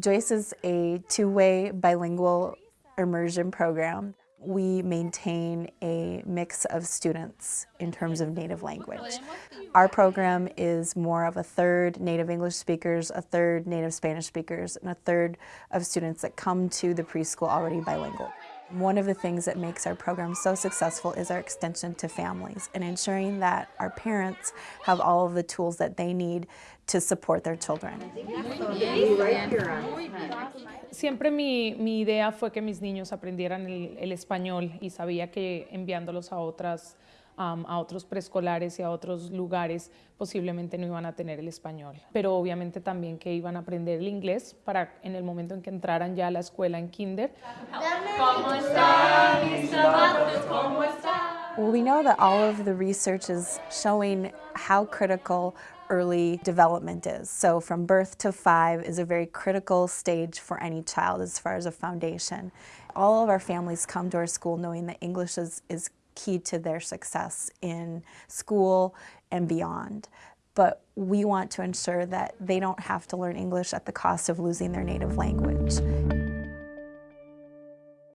Joyce is a two-way bilingual immersion program. We maintain a mix of students in terms of native language. Our program is more of a third native English speakers, a third native Spanish speakers, and a third of students that come to the preschool already bilingual. One of the things that makes our program so successful is our extension to families and ensuring that our parents have all of the tools that they need to support their children. Siempre mi, mi idea fue que mis niños aprendieran el, el español y sabía que enviándolos a otras um, a otros preescolares y a otros lugares posiblemente no iban a tener el español, pero obviamente también que iban a aprender el inglés para en el momento en que entraran ya a la escuela en kinder. Well, we know that all of the research is showing how critical early development is. So from birth to five is a very critical stage for any child as far as a foundation. All of our families come to our school knowing that English is, is key to their success in school and beyond. But we want to ensure that they don't have to learn English at the cost of losing their native language.